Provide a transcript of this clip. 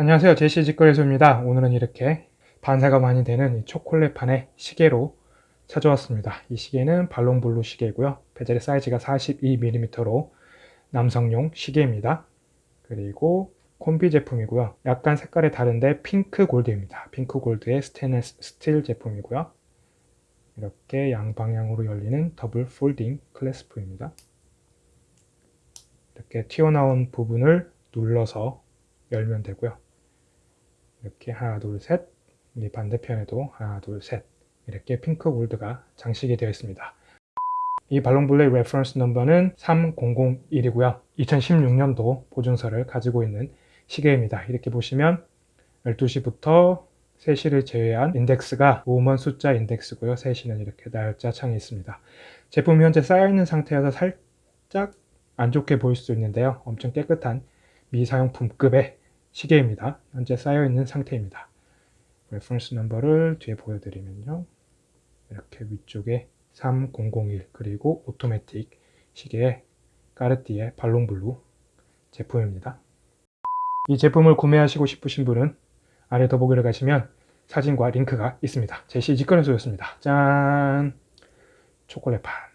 안녕하세요. 제시 직거래소입니다. 오늘은 이렇게 반사가 많이 되는 이 초콜릿판의 시계로 찾아왔습니다. 이 시계는 발롱블루 시계고요. 베젤의 사이즈가 42mm로 남성용 시계입니다. 그리고 콤비 제품이고요. 약간 색깔이 다른데 핑크 골드입니다. 핑크 골드의 스테인리스 스틸 제품이고요. 이렇게 양방향으로 열리는 double folding clasp입니다. 이렇게 튀어나온 부분을 눌러서 열면 되고요. 이렇게 하나 둘셋 이 반대편에도 하나 둘셋 이렇게 핑크 골드가 장식이 되어 있습니다. 이 발롱블루의 reference number는 3001이고요. 2016년도 보증서를 가지고 있는 시계입니다. 이렇게 보시면 12시부터 3시를 제외한 인덱스가 Roman 숫자 인덱스고요. 3시는 이렇게 날짜 창이 있습니다. 제품이 현재 싸여있는 상태여서 살짝 안 좋게 보일 수 있는데요. 엄청 깨끗한 미사용품급의 시계입니다. 현재 싸여있는 상태입니다. reference number를 뒤에 보여드리면요. 이렇게 위쪽에 3001 그리고 오토매틱 시계의 까르띠에 발롱블루 제품입니다. 이 제품을 구매하시고 싶으신 분은 아래 더보기를 가시면 사진과 링크가 있습니다. 제시 직거래소였습니다. 짠! 초콜릿판